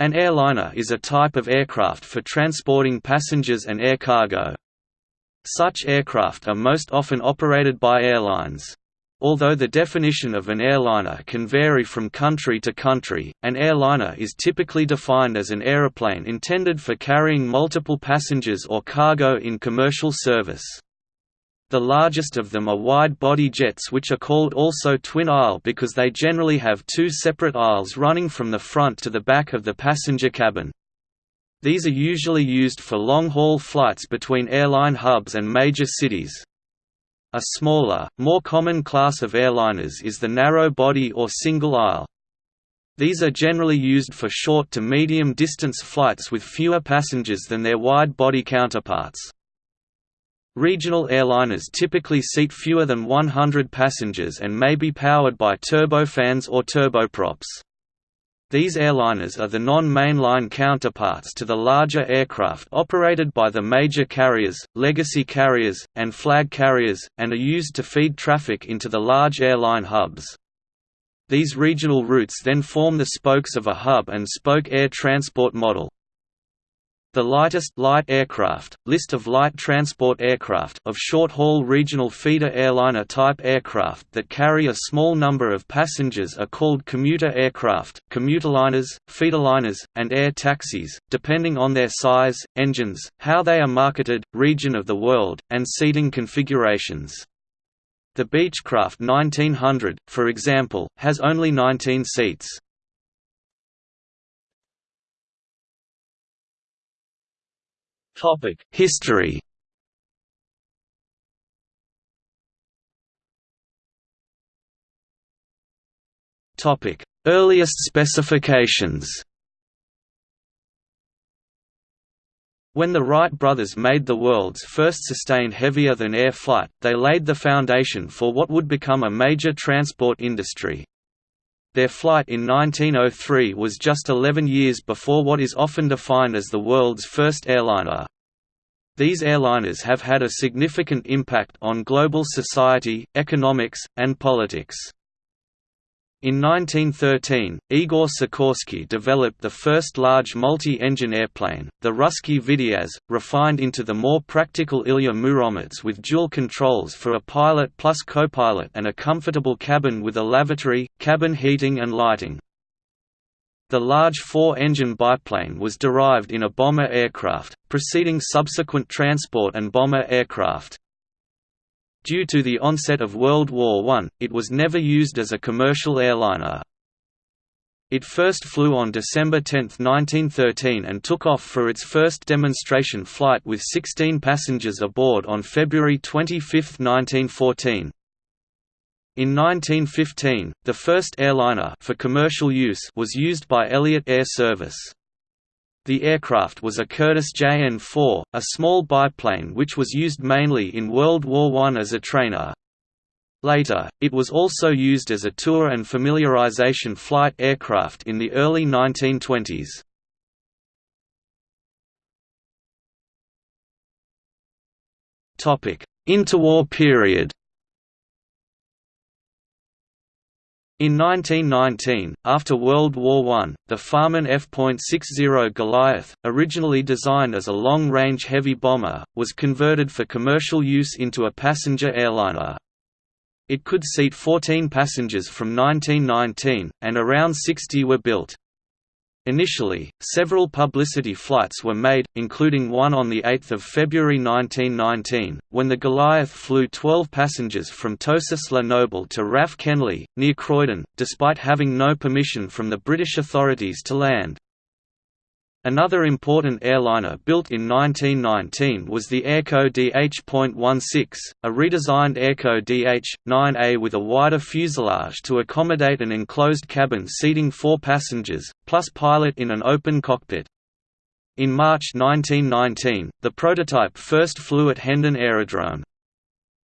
An airliner is a type of aircraft for transporting passengers and air cargo. Such aircraft are most often operated by airlines. Although the definition of an airliner can vary from country to country, an airliner is typically defined as an aeroplane intended for carrying multiple passengers or cargo in commercial service. The largest of them are wide-body jets which are called also twin-aisle because they generally have two separate aisles running from the front to the back of the passenger cabin. These are usually used for long-haul flights between airline hubs and major cities. A smaller, more common class of airliners is the narrow-body or single-aisle. These are generally used for short to medium-distance flights with fewer passengers than their wide-body counterparts. Regional airliners typically seat fewer than 100 passengers and may be powered by turbofans or turboprops. These airliners are the non-mainline counterparts to the larger aircraft operated by the major carriers, legacy carriers, and flag carriers, and are used to feed traffic into the large airline hubs. These regional routes then form the spokes of a hub and spoke air transport model. The lightest light aircraft, list of light transport aircraft of short-haul regional feeder airliner type aircraft that carry a small number of passengers are called commuter aircraft, commuterliners, feederliners, and air taxis, depending on their size, engines, how they are marketed, region of the world, and seating configurations. The Beechcraft 1900, for example, has only 19 seats. History. Topic: Earliest specifications. When the Wright brothers made the world's first sustained heavier-than-air flight, they laid the foundation for what would become a major transport industry. Their flight in 1903 was just 11 years before what is often defined as the world's first airliner. These airliners have had a significant impact on global society, economics, and politics. In 1913, Igor Sikorsky developed the first large multi-engine airplane, the Russky Vityaz, refined into the more practical Ilya Muromets with dual controls for a pilot plus co-pilot and a comfortable cabin with a lavatory, cabin heating and lighting. The large four-engine biplane was derived in a bomber aircraft, preceding subsequent transport and bomber aircraft. Due to the onset of World War I, it was never used as a commercial airliner. It first flew on December 10, 1913 and took off for its first demonstration flight with 16 passengers aboard on February 25, 1914. In 1915, the first airliner for commercial use was used by Elliott Air Service. The aircraft was a Curtiss JN-4, a small biplane which was used mainly in World War I as a trainer. Later, it was also used as a tour and familiarization flight aircraft in the early 1920s. Interwar period In 1919, after World War I, the Farman F.60 Goliath, originally designed as a long-range heavy bomber, was converted for commercial use into a passenger airliner. It could seat 14 passengers from 1919, and around 60 were built. Initially, several publicity flights were made, including one on 8 February 1919, when the Goliath flew 12 passengers from Toussus-le-Noble to RAF Kenley, near Croydon, despite having no permission from the British authorities to land. Another important airliner built in 1919 was the Airco DH.16, a redesigned Airco DH-9A with a wider fuselage to accommodate an enclosed cabin seating four passengers, plus pilot in an open cockpit. In March 1919, the prototype first flew at Hendon Aerodrome.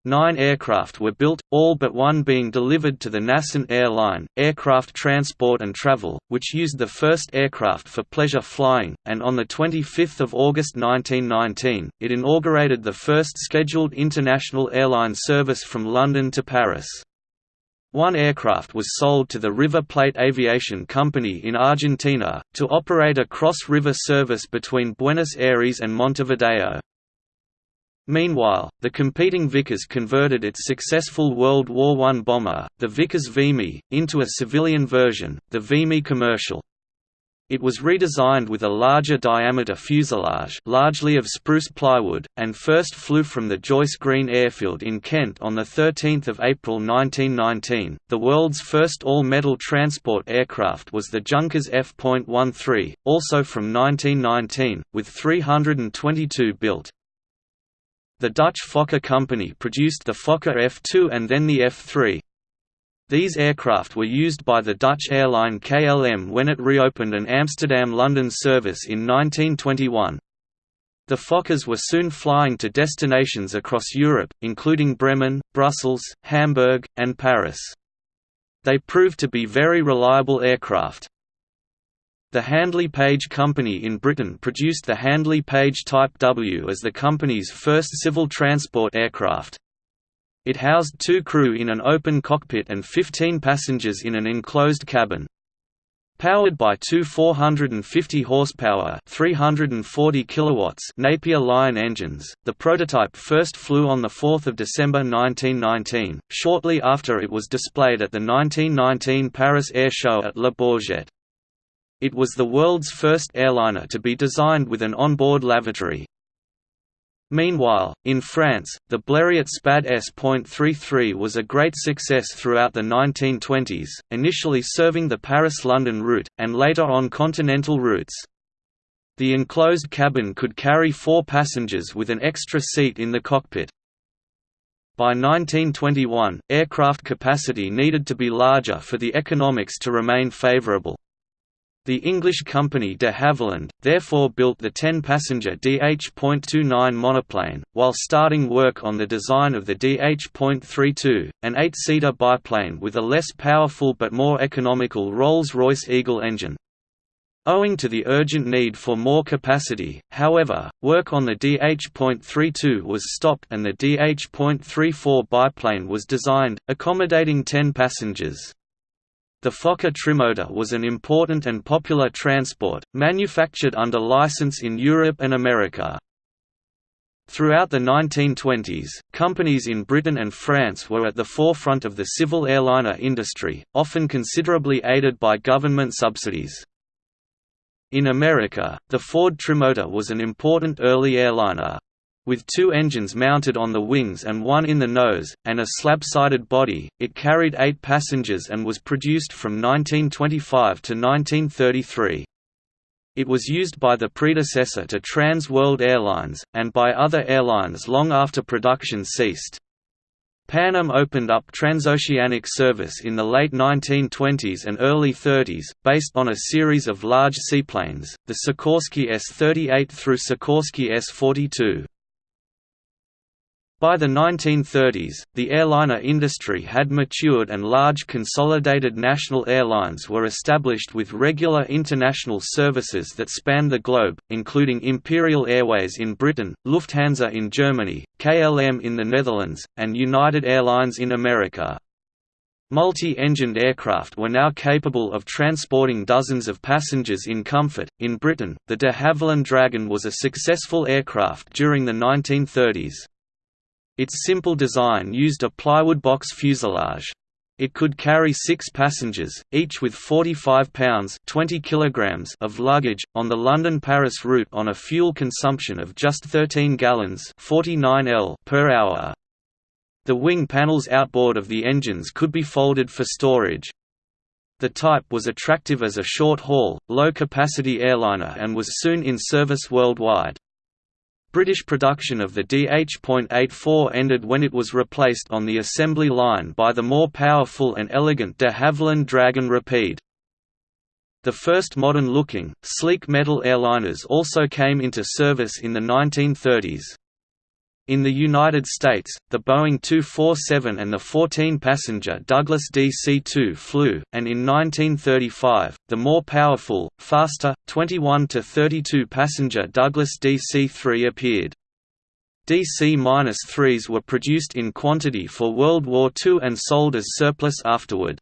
Nine aircraft were built, all but one being delivered to the Nascent Airline, Aircraft Transport and Travel, which used the first aircraft for pleasure flying, and on 25 August 1919, it inaugurated the first scheduled international airline service from London to Paris. One aircraft was sold to the River Plate Aviation Company in Argentina, to operate a cross-river service between Buenos Aires and Montevideo. Meanwhile, the competing Vickers converted its successful World War I bomber, the Vickers Vimy, into a civilian version, the Vimy Commercial. It was redesigned with a larger diameter fuselage largely of spruce plywood, and first flew from the Joyce Green Airfield in Kent on 13 April 1919. The world's first all-metal transport aircraft was the Junkers F.13, also from 1919, with 322 built. The Dutch Fokker Company produced the Fokker F2 and then the F3. These aircraft were used by the Dutch airline KLM when it reopened an Amsterdam-London service in 1921. The Fokkers were soon flying to destinations across Europe, including Bremen, Brussels, Hamburg, and Paris. They proved to be very reliable aircraft. The Handley Page Company in Britain produced the Handley Page Type W as the company's first civil transport aircraft. It housed two crew in an open cockpit and 15 passengers in an enclosed cabin. Powered by two 450 horsepower, 340 kilowatts Napier Lion engines, the prototype first flew on the 4th of December 1919, shortly after it was displayed at the 1919 Paris Air Show at Le Bourget. It was the world's first airliner to be designed with an onboard lavatory. Meanwhile, in France, the Blériot SPAD S.33 was a great success throughout the 1920s, initially serving the Paris–London route, and later on continental routes. The enclosed cabin could carry four passengers with an extra seat in the cockpit. By 1921, aircraft capacity needed to be larger for the economics to remain favourable. The English company de Havilland, therefore built the 10-passenger DH.29 monoplane, while starting work on the design of the DH.32, an eight-seater biplane with a less powerful but more economical Rolls-Royce Eagle engine. Owing to the urgent need for more capacity, however, work on the DH.32 was stopped and the DH.34 biplane was designed, accommodating 10 passengers. The Fokker Trimotor was an important and popular transport, manufactured under license in Europe and America. Throughout the 1920s, companies in Britain and France were at the forefront of the civil airliner industry, often considerably aided by government subsidies. In America, the Ford Trimotor was an important early airliner. With two engines mounted on the wings and one in the nose, and a slab-sided body, it carried eight passengers and was produced from 1925 to 1933. It was used by the predecessor to Trans World Airlines, and by other airlines long after production ceased. Pan Am opened up transoceanic service in the late 1920s and early 30s, based on a series of large seaplanes, the Sikorsky S-38 through Sikorsky S-42. By the 1930s, the airliner industry had matured and large consolidated national airlines were established with regular international services that spanned the globe, including Imperial Airways in Britain, Lufthansa in Germany, KLM in the Netherlands, and United Airlines in America. Multi-engined aircraft were now capable of transporting dozens of passengers in comfort. In Britain, the de Havilland Dragon was a successful aircraft during the 1930s. Its simple design used a plywood box fuselage. It could carry six passengers, each with 45 pounds 20 kilograms of luggage, on the London–Paris route on a fuel consumption of just 13 gallons 49 L per hour. The wing panels outboard of the engines could be folded for storage. The type was attractive as a short-haul, low-capacity airliner and was soon in service worldwide. British production of the DH.84 ended when it was replaced on the assembly line by the more powerful and elegant de Havilland Dragon Rapide. The first modern-looking, sleek metal airliners also came into service in the 1930s. In the United States, the Boeing 247 and the 14-passenger Douglas DC-2 flew, and in 1935, the more powerful, faster, 21 to 32-passenger Douglas DC-3 appeared. DC-3s were produced in quantity for World War II and sold as surplus afterward.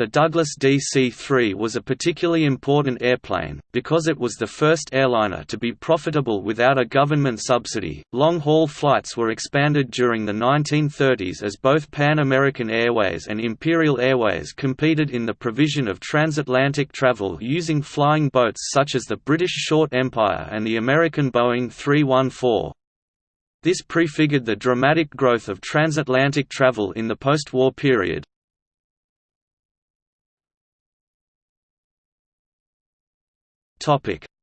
The Douglas DC-3 was a particularly important airplane, because it was the first airliner to be profitable without a government subsidy. Long-haul flights were expanded during the 1930s as both Pan American Airways and Imperial Airways competed in the provision of transatlantic travel using flying boats such as the British Short Empire and the American Boeing 314. This prefigured the dramatic growth of transatlantic travel in the post-war period.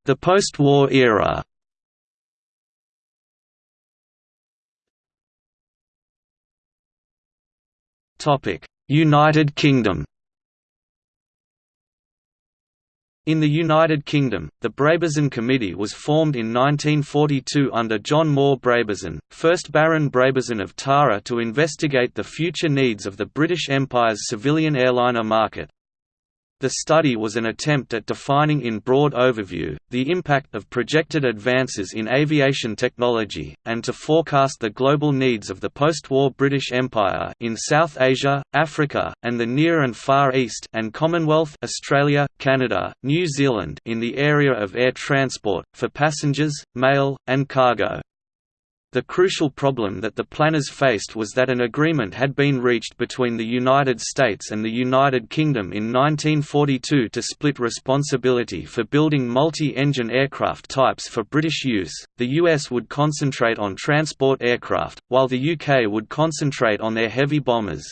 The post-war era. United Kingdom. In the United Kingdom, the Brabazon Committee was formed in 1942 under John Moore Brabazon, 1st Baron Brabazon of Tara to investigate the future needs of the British Empire's civilian airliner market. The study was an attempt at defining in broad overview, the impact of projected advances in aviation technology, and to forecast the global needs of the post-war British Empire in South Asia, Africa, and the Near and Far East and Commonwealth Australia, Canada, New Zealand in the area of air transport, for passengers, mail, and cargo. The crucial problem that the planners faced was that an agreement had been reached between the United States and the United Kingdom in 1942 to split responsibility for building multi-engine aircraft types for British use. The US would concentrate on transport aircraft, while the UK would concentrate on their heavy bombers.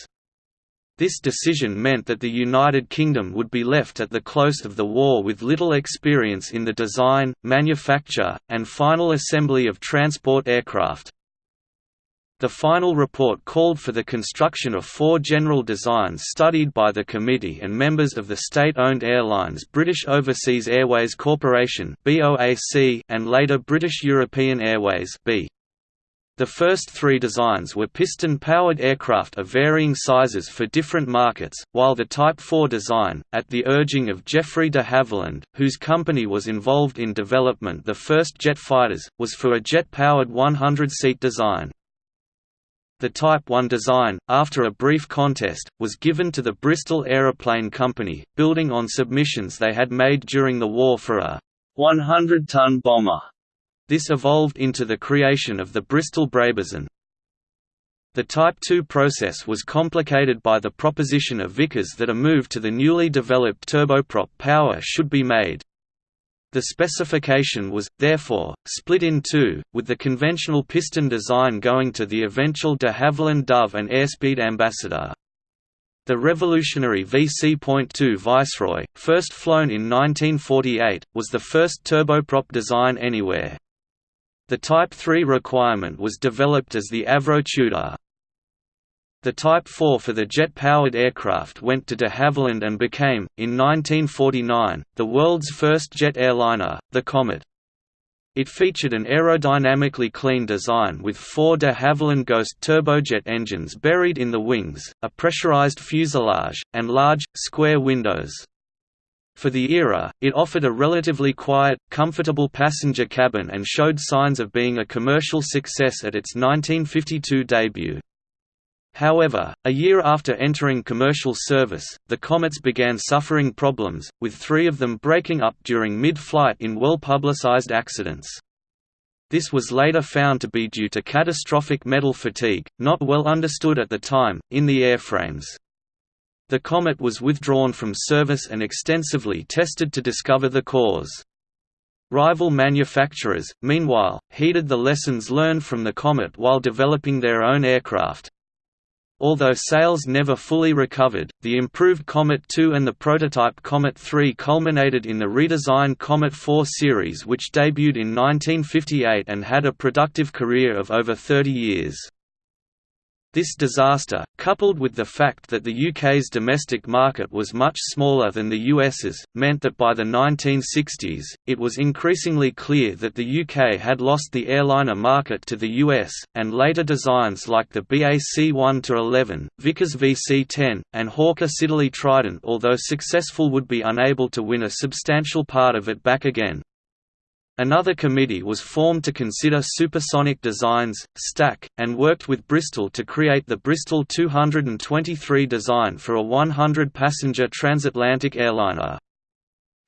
This decision meant that the United Kingdom would be left at the close of the war with little experience in the design, manufacture, and final assembly of transport aircraft. The final report called for the construction of four general designs studied by the committee and members of the state-owned airlines British Overseas Airways Corporation and later British European Airways B. The first three designs were piston-powered aircraft of varying sizes for different markets, while the Type 4 design, at the urging of Geoffrey de Havilland, whose company was involved in development the first jet fighters, was for a jet-powered 100-seat design. The Type 1 design, after a brief contest, was given to the Bristol Aeroplane Company, building on submissions they had made during the war for a 100-ton bomber. This evolved into the creation of the Bristol Brabazon. The Type 2 process was complicated by the proposition of Vickers that a move to the newly developed turboprop power should be made. The specification was, therefore, split in two, with the conventional piston design going to the eventual de Havilland Dove and Airspeed Ambassador. The revolutionary VC.2 Viceroy, first flown in 1948, was the first turboprop design anywhere. The Type 3 requirement was developed as the Avro Tudor. The Type 4 for the jet-powered aircraft went to de Havilland and became, in 1949, the world's first jet airliner, the Comet. It featured an aerodynamically clean design with four de Havilland Ghost turbojet engines buried in the wings, a pressurized fuselage, and large, square windows. For the era, it offered a relatively quiet, comfortable passenger cabin and showed signs of being a commercial success at its 1952 debut. However, a year after entering commercial service, the Comets began suffering problems, with three of them breaking up during mid-flight in well-publicized accidents. This was later found to be due to catastrophic metal fatigue, not well understood at the time, in the airframes. The Comet was withdrawn from service and extensively tested to discover the cause. Rival manufacturers, meanwhile, heeded the lessons learned from the Comet while developing their own aircraft. Although sales never fully recovered, the improved Comet 2 and the prototype Comet 3 culminated in the redesigned Comet 4 series which debuted in 1958 and had a productive career of over 30 years. This disaster, coupled with the fact that the UK's domestic market was much smaller than the US's, meant that by the 1960s, it was increasingly clear that the UK had lost the airliner market to the US, and later designs like the BAC 1-11, Vickers VC-10, and Hawker Siddeley Trident although successful would be unable to win a substantial part of it back again. Another committee was formed to consider supersonic designs, STAC, and worked with Bristol to create the Bristol 223 design for a 100-passenger transatlantic airliner.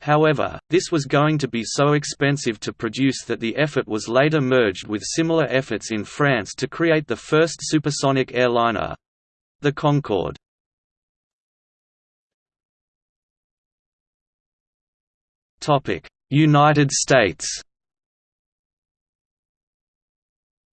However, this was going to be so expensive to produce that the effort was later merged with similar efforts in France to create the first supersonic airliner—the Concorde. United States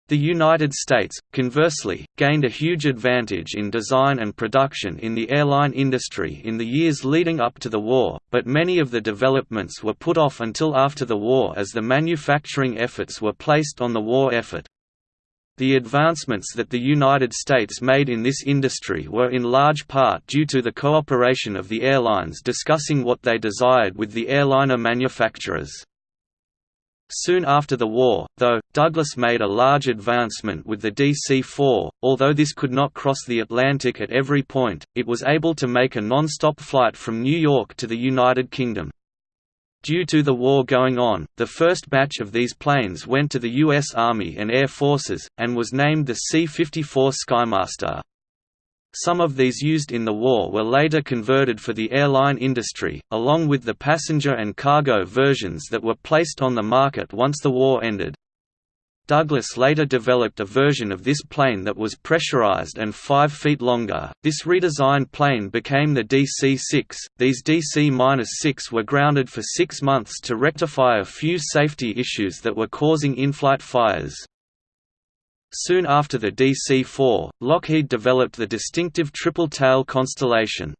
The United States, conversely, gained a huge advantage in design and production in the airline industry in the years leading up to the war, but many of the developments were put off until after the war as the manufacturing efforts were placed on the war effort. The advancements that the United States made in this industry were in large part due to the cooperation of the airlines discussing what they desired with the airliner manufacturers. Soon after the war, though, Douglas made a large advancement with the DC-4, although this could not cross the Atlantic at every point, it was able to make a non-stop flight from New York to the United Kingdom. Due to the war going on, the first batch of these planes went to the U.S. Army and Air Forces, and was named the C-54 Skymaster. Some of these used in the war were later converted for the airline industry, along with the passenger and cargo versions that were placed on the market once the war ended. Douglas later developed a version of this plane that was pressurized and 5 feet longer. This redesigned plane became the DC-6. These DC-6 were grounded for 6 months to rectify a few safety issues that were causing in-flight fires. Soon after the DC-4, Lockheed developed the distinctive triple-tail Constellation.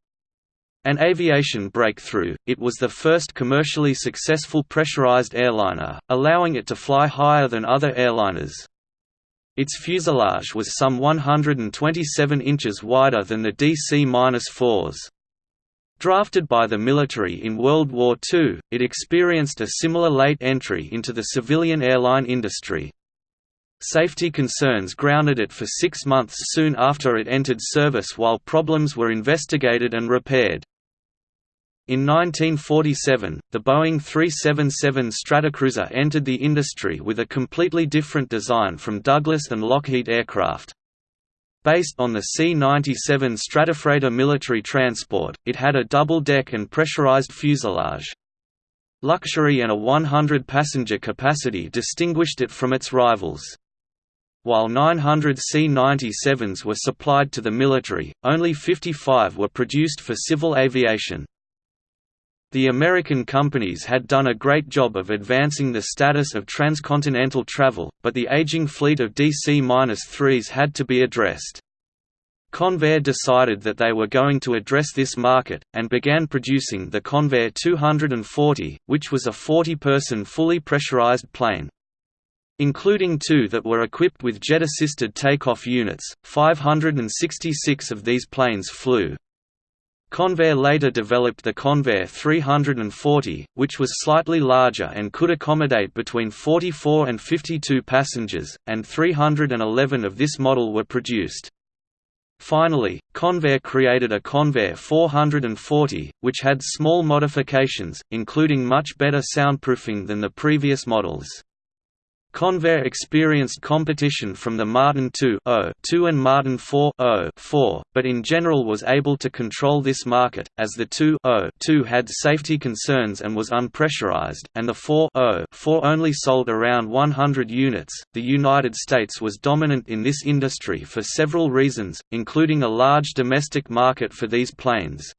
An aviation breakthrough, it was the first commercially successful pressurized airliner, allowing it to fly higher than other airliners. Its fuselage was some 127 inches wider than the DC-4s. Drafted by the military in World War II, it experienced a similar late entry into the civilian airline industry. Safety concerns grounded it for six months soon after it entered service while problems were investigated and repaired. In 1947, the Boeing 377 Stratocruiser entered the industry with a completely different design from Douglas and Lockheed aircraft. Based on the C-97 Stratofreighter military transport, it had a double-deck and pressurized fuselage. Luxury and a 100-passenger capacity distinguished it from its rivals. While 900 C-97s were supplied to the military, only 55 were produced for civil aviation. The American companies had done a great job of advancing the status of transcontinental travel, but the aging fleet of DC-3s had to be addressed. Convair decided that they were going to address this market, and began producing the Convair 240, which was a 40-person fully pressurized plane. Including two that were equipped with jet-assisted takeoff units, 566 of these planes flew. Convair later developed the Convair 340, which was slightly larger and could accommodate between 44 and 52 passengers, and 311 of this model were produced. Finally, Convair created a Convair 440, which had small modifications, including much better soundproofing than the previous models. Convair experienced competition from the Martin II 2 and Martin IV 4, but in general was able to control this market, as the II 2 had safety concerns and was unpressurized, and the 4 4 only sold around 100 units. The United States was dominant in this industry for several reasons, including a large domestic market for these planes.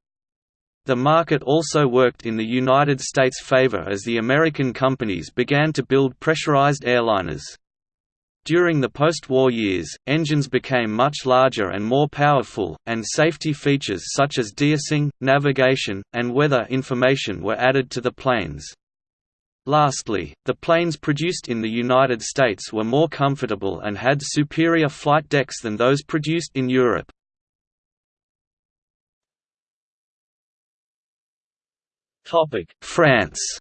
The market also worked in the United States' favor as the American companies began to build pressurized airliners. During the post-war years, engines became much larger and more powerful, and safety features such as deicing, navigation, and weather information were added to the planes. Lastly, the planes produced in the United States were more comfortable and had superior flight decks than those produced in Europe. France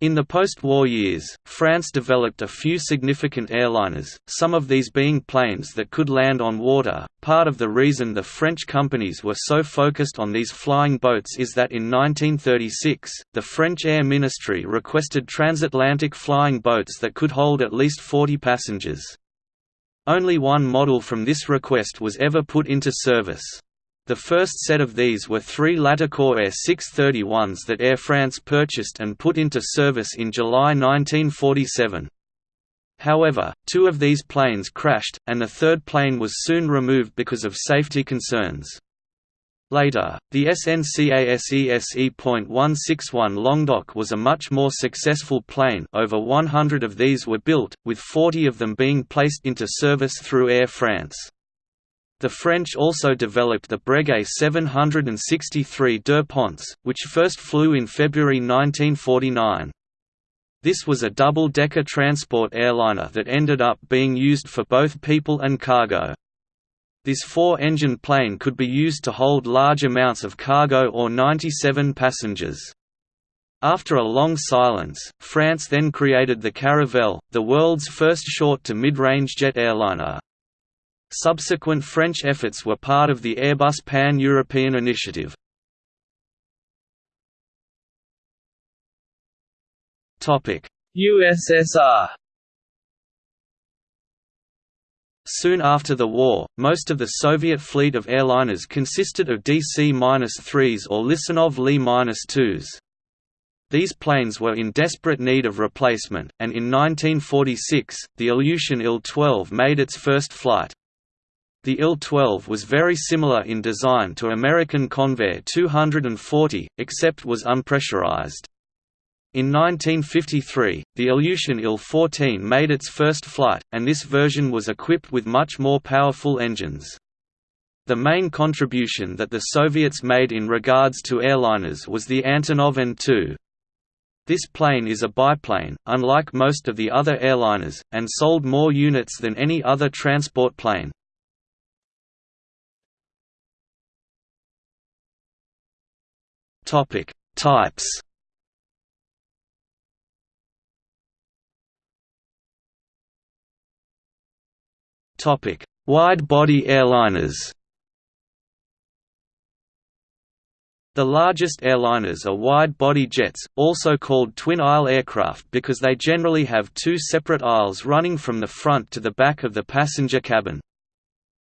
In the post-war years, France developed a few significant airliners, some of these being planes that could land on water. Part of the reason the French companies were so focused on these flying boats is that in 1936, the French Air Ministry requested transatlantic flying boats that could hold at least 40 passengers. Only one model from this request was ever put into service. The first set of these were three Latécoère 631s that Air France purchased and put into service in July 1947. However, two of these planes crashed, and the third plane was soon removed because of safety concerns. Later, the SNCASESE.161 Languedoc was a much more successful plane over 100 of these were built, with 40 of them being placed into service through Air France. The French also developed the Breguet 763 Deux Ponts, which first flew in February 1949. This was a double-decker transport airliner that ended up being used for both people and cargo. This four-engine plane could be used to hold large amounts of cargo or 97 passengers. After a long silence, France then created the Caravelle, the world's first short to mid-range jet airliner. Subsequent French efforts were part of the Airbus Pan-European initiative. USSR Soon after the war, most of the Soviet fleet of airliners consisted of DC-3s or Lisunov Li-2s. These planes were in desperate need of replacement, and in 1946, the Ilyushin Il-12 made its first flight. The Il-12 was very similar in design to American Convair 240, except was unpressurized. In 1953, the Ilyushin Il-14 made its first flight, and this version was equipped with much more powerful engines. The main contribution that the Soviets made in regards to airliners was the Antonov An-2. This plane is a biplane, unlike most of the other airliners, and sold more units than any other transport plane. Topic: Types. Topic: Wide-body airliners. The largest airliners are wide-body jets, also called twin-aisle aircraft because they generally have two separate aisles running from the front to the back of the passenger cabin.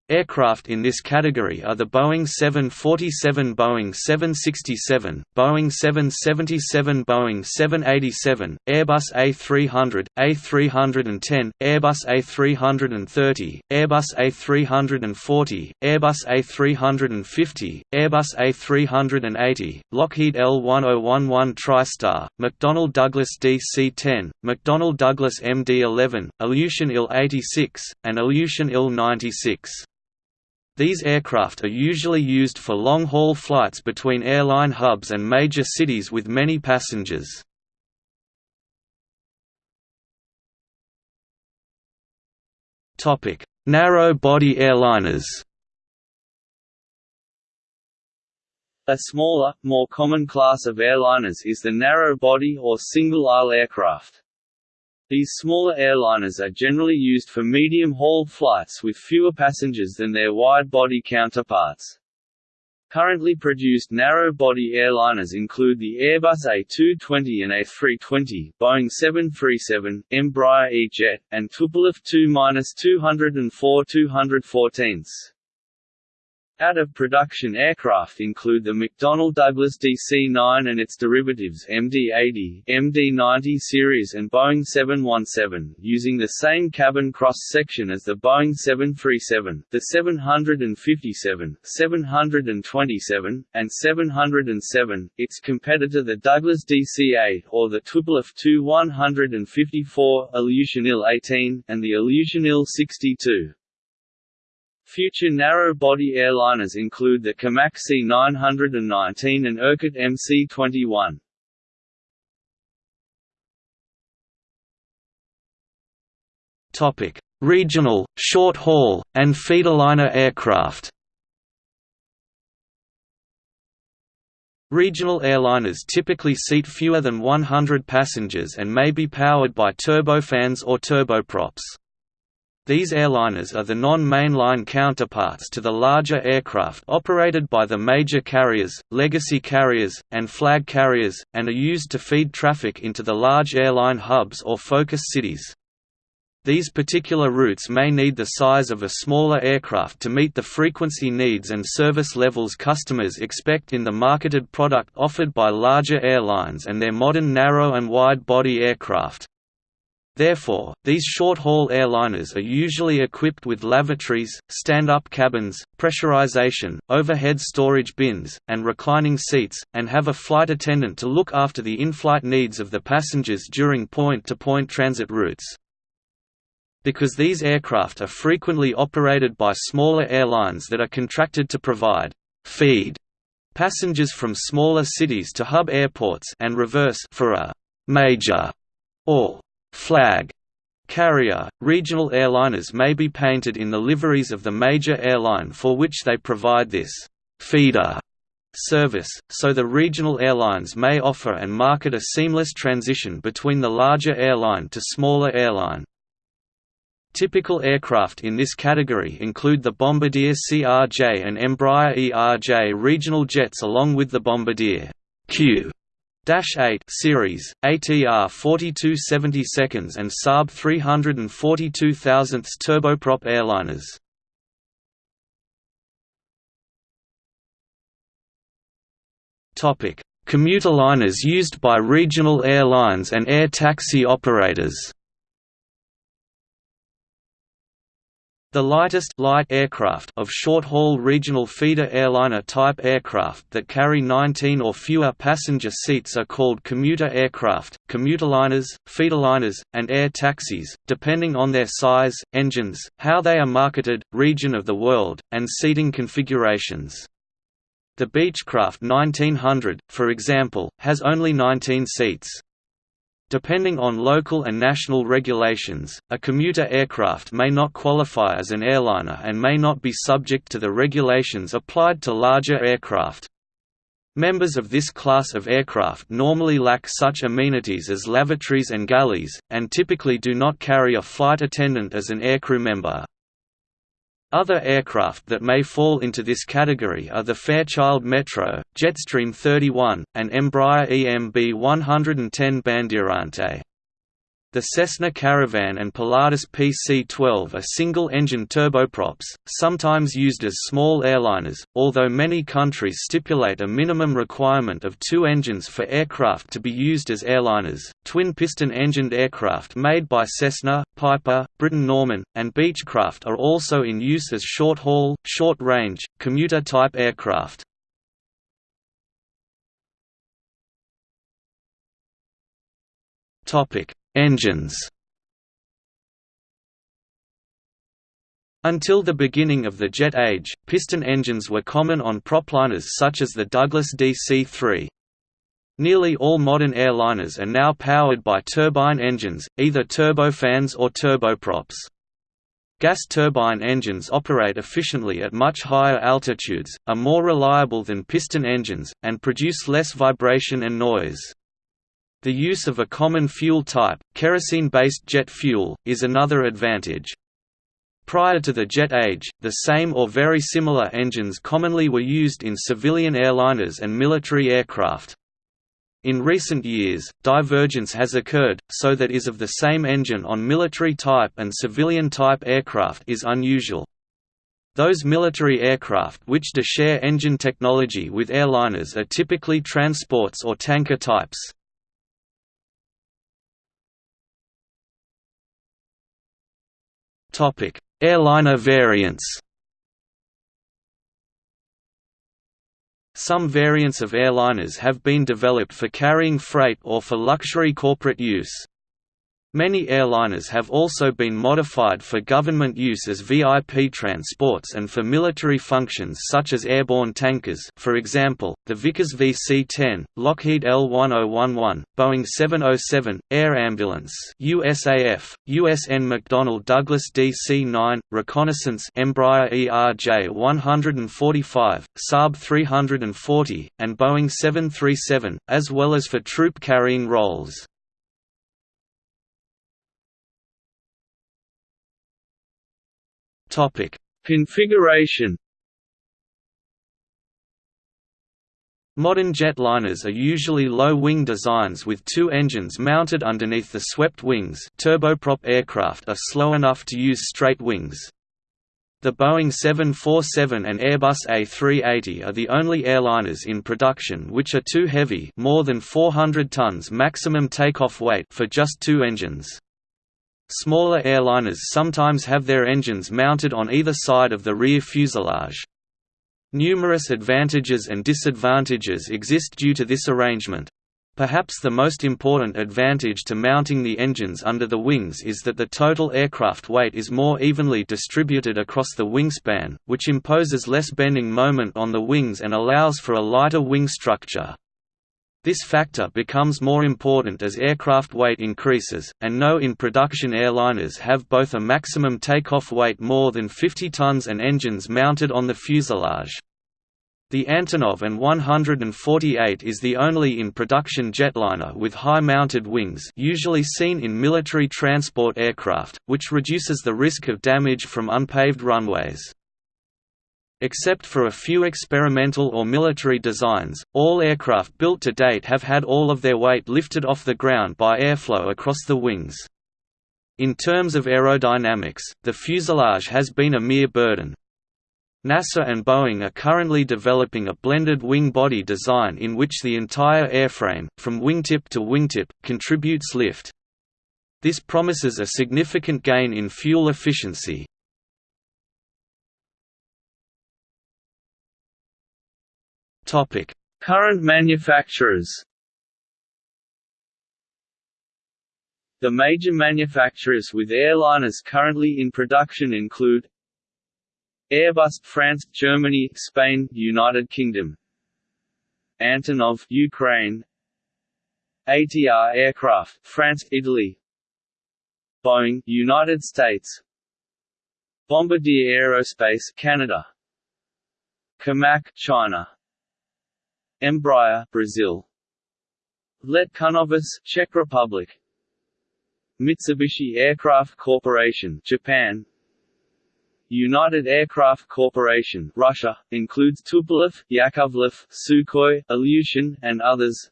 Aircraft in this category are the Boeing 747 Boeing 767, Boeing 777 Boeing 787, Airbus A300, A310, Airbus A330, Airbus A340, Airbus A350, Airbus A380, Lockheed L1011 TriStar, McDonnell Douglas DC-10, McDonnell Douglas MD-11, Ilyushin Il-86, and Ilyushin Il-96. These aircraft are usually used for long-haul flights between airline hubs and major cities with many passengers. Narrow-body airliners A smaller, more common class of airliners is the narrow-body or single-aisle aircraft. These smaller airliners are generally used for medium-haul flights with fewer passengers than their wide-body counterparts. Currently produced narrow-body airliners include the Airbus A220 and A320, Boeing 737, Embraer E-Jet, and Tupolev Tu-204 214s. Out-of-production aircraft include the McDonnell Douglas DC-9 and its derivatives MD-80, MD-90 series and Boeing 717, using the same cabin cross-section as the Boeing 737, the 757, 727, and 707, its competitor the Douglas DC-8 or the Tupolev Tu-154, Ilyushin Il-18, and the Ilyushin Il-62. Future narrow-body airliners include the COMAC C919 and Irkut MC21. Topic: Regional, short-haul, and feederliner aircraft. Regional airliners typically seat fewer than 100 passengers and may be powered by turbofans or turboprops. These airliners are the non-mainline counterparts to the larger aircraft operated by the major carriers, legacy carriers, and flag carriers, and are used to feed traffic into the large airline hubs or focus cities. These particular routes may need the size of a smaller aircraft to meet the frequency needs and service levels customers expect in the marketed product offered by larger airlines and their modern narrow and wide-body aircraft. Therefore, these short-haul airliners are usually equipped with lavatories, stand-up cabins, pressurization, overhead storage bins, and reclining seats, and have a flight attendant to look after the in-flight needs of the passengers during point-to-point -point transit routes. Because these aircraft are frequently operated by smaller airlines that are contracted to provide feed passengers from smaller cities to hub airports and reverse for a major or flag carrier, regional airliners may be painted in the liveries of the major airline for which they provide this feeder service, so the regional airlines may offer and market a seamless transition between the larger airline to smaller airline. Typical aircraft in this category include the Bombardier CRJ and Embraer ERJ regional jets along with the Bombardier Q 8 series, ATR 4270 seconds and Saab 342,000 turboprop airliners. Topic: Commuter liners used by regional airlines and air taxi operators. The lightest light aircraft of short-haul regional feeder airliner type aircraft that carry 19 or fewer passenger seats are called commuter aircraft, commuterliners, feederliners, and air taxis, depending on their size, engines, how they are marketed, region of the world, and seating configurations. The Beechcraft 1900, for example, has only 19 seats. Depending on local and national regulations, a commuter aircraft may not qualify as an airliner and may not be subject to the regulations applied to larger aircraft. Members of this class of aircraft normally lack such amenities as lavatories and galleys, and typically do not carry a flight attendant as an aircrew member. Other aircraft that may fall into this category are the Fairchild Metro, Jetstream 31, and Embraer EMB 110 Bandeirante. The Cessna Caravan and Pilatus PC-12 are single-engine turboprops, sometimes used as small airliners, although many countries stipulate a minimum requirement of two engines for aircraft to be used as airliners. Twin-piston engined aircraft made by Cessna, Piper, Britten-Norman, and Beechcraft are also in use as short-haul, short-range, commuter-type aircraft. Topic Engines Until the beginning of the jet age, piston engines were common on propliners such as the Douglas DC-3. Nearly all modern airliners are now powered by turbine engines, either turbofans or turboprops. Gas turbine engines operate efficiently at much higher altitudes, are more reliable than piston engines, and produce less vibration and noise. The use of a common fuel type, kerosene-based jet fuel, is another advantage. Prior to the jet age, the same or very similar engines commonly were used in civilian airliners and military aircraft. In recent years, divergence has occurred, so that is of the same engine on military-type and civilian-type aircraft is unusual. Those military aircraft which do share engine technology with airliners are typically transports or tanker types. Topic: Airliner variants. Some variants of airliners have been developed for carrying freight or for luxury corporate use. Many airliners have also been modified for government use as VIP transports and for military functions such as airborne tankers for example, the Vickers VC-10, Lockheed L-1011, Boeing 707, Air Ambulance USAF, USN McDonnell Douglas DC-9, Reconnaissance Embraer ERJ-145, Saab 340, and Boeing 737, as well as for troop-carrying roles. Topic: Configuration. Modern jetliners are usually low-wing designs with two engines mounted underneath the swept wings turboprop aircraft are slow enough to use straight wings. The Boeing 747 and Airbus A380 are the only airliners in production which are too heavy more than 400 tons maximum takeoff weight for just two engines. Smaller airliners sometimes have their engines mounted on either side of the rear fuselage. Numerous advantages and disadvantages exist due to this arrangement. Perhaps the most important advantage to mounting the engines under the wings is that the total aircraft weight is more evenly distributed across the wingspan, which imposes less bending moment on the wings and allows for a lighter wing structure. This factor becomes more important as aircraft weight increases, and no in-production airliners have both a maximum takeoff weight more than 50 tons and engines mounted on the fuselage. The Antonov An-148 is the only in-production jetliner with high-mounted wings usually seen in military transport aircraft, which reduces the risk of damage from unpaved runways. Except for a few experimental or military designs, all aircraft built to date have had all of their weight lifted off the ground by airflow across the wings. In terms of aerodynamics, the fuselage has been a mere burden. NASA and Boeing are currently developing a blended wing body design in which the entire airframe, from wingtip to wingtip, contributes lift. This promises a significant gain in fuel efficiency, Topic: Current manufacturers. The major manufacturers with airliners currently in production include Airbus France, Germany, Spain, United Kingdom. Antonov, Ukraine. ATR Aircraft, France, Italy. Boeing, United States. Bombardier Aerospace, Canada. Comac, China. Embraer, Brazil. Let Kunovice, Czech Republic. Mitsubishi Aircraft Corporation, Japan. United Aircraft Corporation, Russia, includes Tupolev, Yakovlev, Sukhoi, Ilyushin, and others.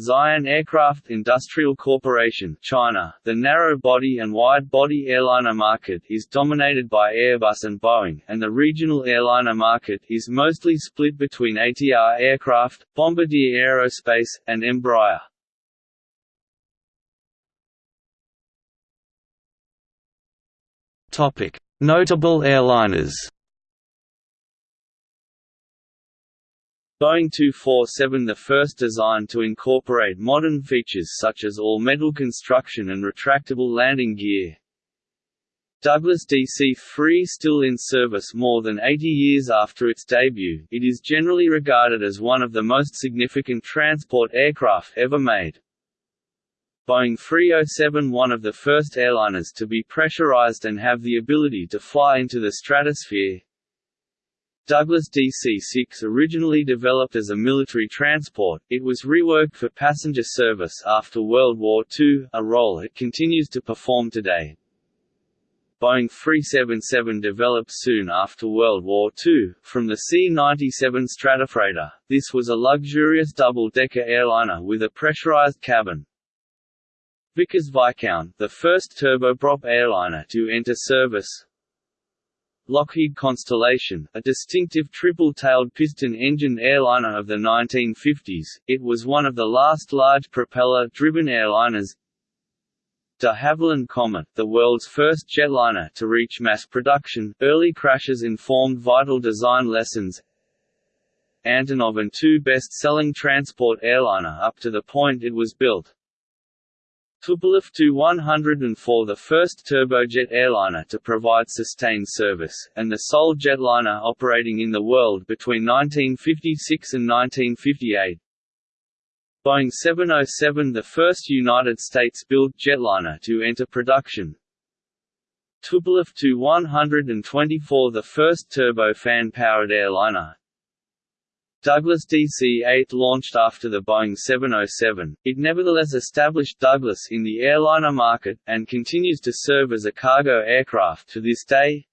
Xi'an Aircraft Industrial Corporation China, the narrow-body and wide-body airliner market is dominated by Airbus and Boeing, and the regional airliner market is mostly split between ATR Aircraft, Bombardier Aerospace, and Embraer. Notable airliners Boeing 247 the first design to incorporate modern features such as all-metal construction and retractable landing gear. Douglas DC-3 still in service more than 80 years after its debut, it is generally regarded as one of the most significant transport aircraft ever made. Boeing 307 one of the first airliners to be pressurized and have the ability to fly into the stratosphere, Douglas DC-6 originally developed as a military transport, it was reworked for passenger service after World War II, a role it continues to perform today. Boeing 377 developed soon after World War II, from the C-97 Stratofreighter, this was a luxurious double-decker airliner with a pressurized cabin. Vickers Viscount, the first turboprop airliner to enter service, Lockheed Constellation, a distinctive triple-tailed piston-engined airliner of the 1950s, it was one of the last large propeller-driven airliners. De Havilland Comet, the world's first jetliner to reach mass production, early crashes informed vital design lessons. Antonov An-2 best-selling transport airliner up to the point it was built. Tupolev Tu-104 the first turbojet airliner to provide sustained service, and the sole jetliner operating in the world between 1956 and 1958. Boeing 707 the first United States-built jetliner to enter production. Tupolev Tu-124 the first turbofan-powered airliner, Douglas DC-8 launched after the Boeing 707, it nevertheless established Douglas in the airliner market, and continues to serve as a cargo aircraft to this day.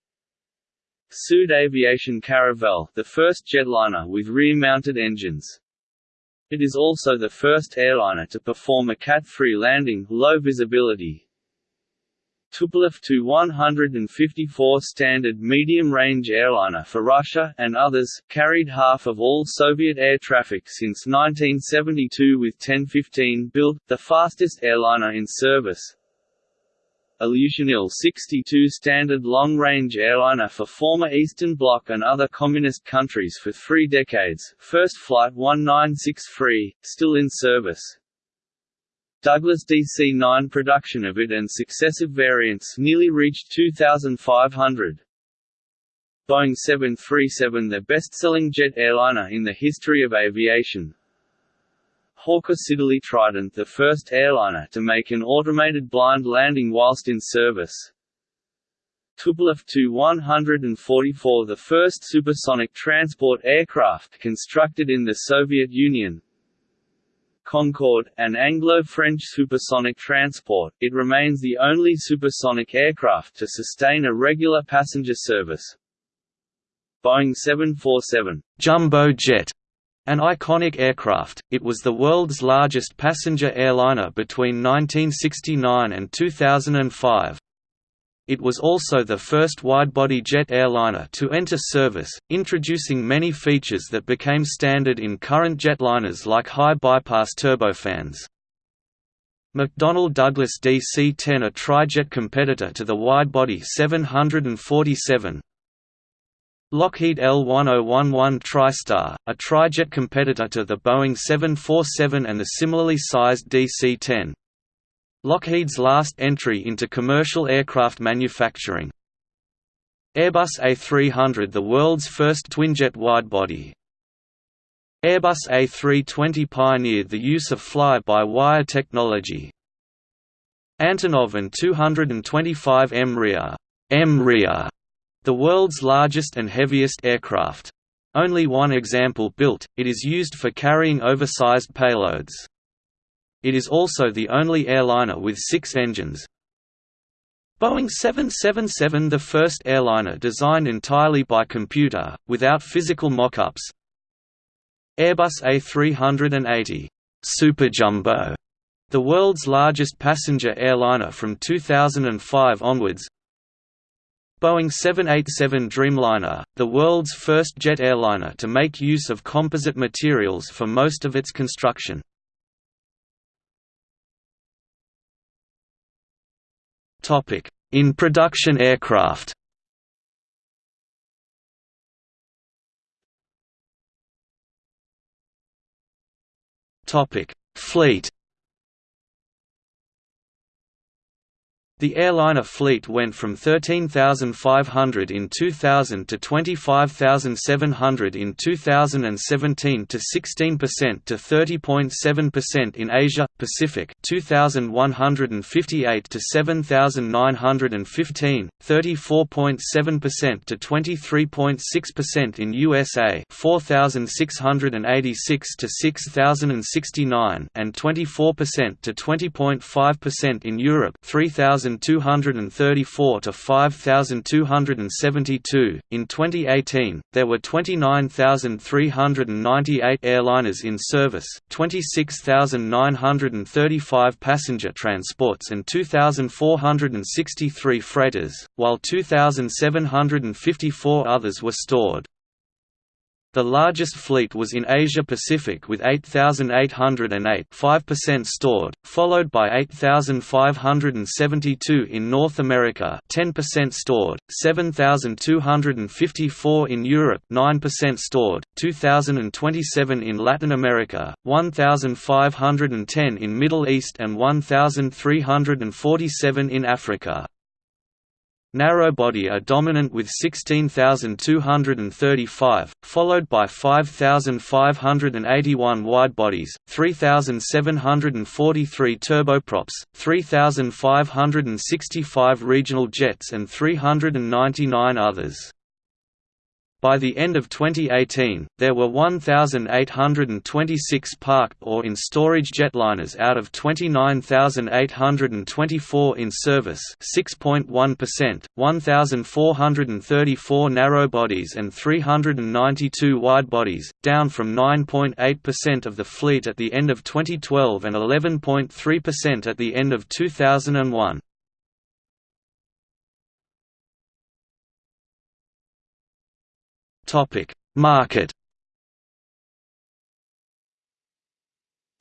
Sud Aviation Caravelle, the first jetliner with rear-mounted engines. It is also the first airliner to perform a Cat-3 landing, low visibility, Tupolev Tu-154 standard medium-range airliner for Russia and others, carried half of all Soviet air traffic since 1972 with TEN-15 built, the fastest airliner in service. Ilyushin Il-62 standard long-range airliner for former Eastern Bloc and other communist countries for three decades, first flight 1963, still in service. Douglas DC-9 production of it and successive variants nearly reached 2,500. Boeing 737 the best-selling jet airliner in the history of aviation. Hawker Siddeley Trident the first airliner to make an automated blind landing whilst in service. Tupolev Tu-144 the first supersonic transport aircraft constructed in the Soviet Union, Concorde, an Anglo-French supersonic transport, it remains the only supersonic aircraft to sustain a regular passenger service. Boeing 747 Jumbo Jet an iconic aircraft, it was the world's largest passenger airliner between 1969 and 2005. It was also the first wide-body jet airliner to enter service, introducing many features that became standard in current jetliners like high-bypass turbofans. McDonnell Douglas DC-10 a trijet competitor to the wide-body 747 Lockheed L-1011 TriStar, a trijet competitor to the Boeing 747 and the similarly sized DC-10 Lockheed's last entry into commercial aircraft manufacturing. Airbus A300 the world's first twinjet widebody. Airbus A320 pioneered the use of fly-by-wire technology. Antonov and 225 MRIA, the world's largest and heaviest aircraft. Only one example built, it is used for carrying oversized payloads. It is also the only airliner with six engines. Boeing 777 the first airliner designed entirely by computer, without physical mock-ups. Airbus A380 Super Jumbo, the world's largest passenger airliner from 2005 onwards. Boeing 787 Dreamliner, the world's first jet airliner to make use of composite materials for most of its construction. In production aircraft? Fleet The airliner fleet went from 13,500 in 2000 to 25,700 in 2017 to 16% to 30.7% in Asia Pacific 2,158 to 7,915 34.7% to 23.6% in USA 4,686 to 6,069 and 24% to 20.5% in Europe 3,000 5,234 to 5,272. In 2018, there were 29,398 airliners in service, 26,935 passenger transports, and 2,463 freighters, while 2,754 others were stored. The largest fleet was in Asia-Pacific with 8,808 5% stored, followed by 8,572 in North America 10% stored, 7,254 in Europe 9% stored, 2,027 in Latin America, 1,510 in Middle East and 1,347 in Africa. Narrowbody are dominant with 16,235, followed by 5,581 widebodies, 3,743 turboprops, 3,565 regional jets and 399 others. By the end of 2018, there were 1,826 parked or in storage jetliners out of 29,824 in service 6.1%, 1,434 narrowbodies and 392 widebodies, down from 9.8% of the fleet at the end of 2012 and 11.3% at the end of 2001. Topic: Market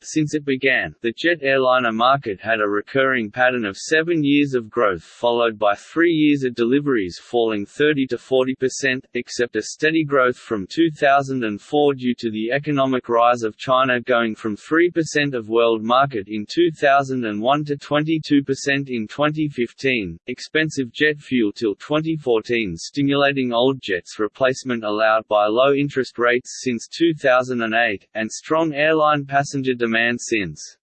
Since it began, the jet airliner market had a recurring pattern of seven years of growth followed by three years of deliveries falling 30 to 40%, except a steady growth from 2004 due to the economic rise of China going from 3% of world market in 2001 to 22% in 2015, expensive jet fuel till 2014 stimulating old jets replacement allowed by low interest rates since 2008, and strong airline passenger demand demand since.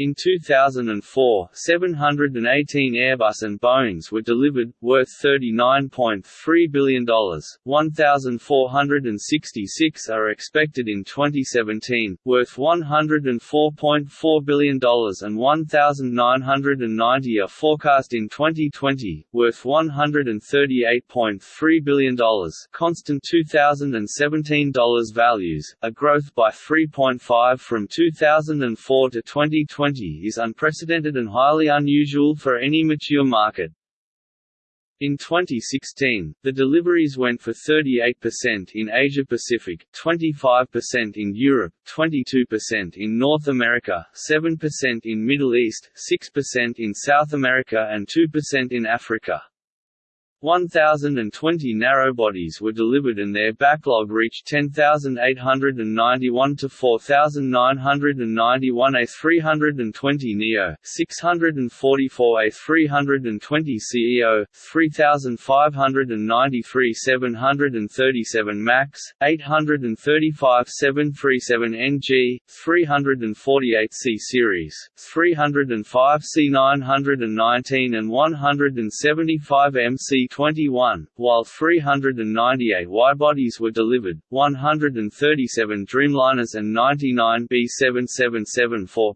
In 2004, 718 Airbus and Boeings were delivered, worth $39.3 billion, 1,466 are expected in 2017, worth $104.4 billion and 1,990 are forecast in 2020, worth $138.3 billion constant 2017 dollars values, a growth by 3.5 from 2004 to 2020 2020 is unprecedented and highly unusual for any mature market. In 2016, the deliveries went for 38% in Asia Pacific, 25% in Europe, 22% in North America, 7% in Middle East, 6% in South America and 2% in Africa. 1,020 narrowbodies were delivered and their backlog reached 10,891 to 4,991 A320 neo, 644 A320 ceo, 3,593 737 max, 835 737 NG, 348 C series, 305 C919 and 175 MC 21, while 398 widebodies were delivered, 137 Dreamliners and 99 B777-4.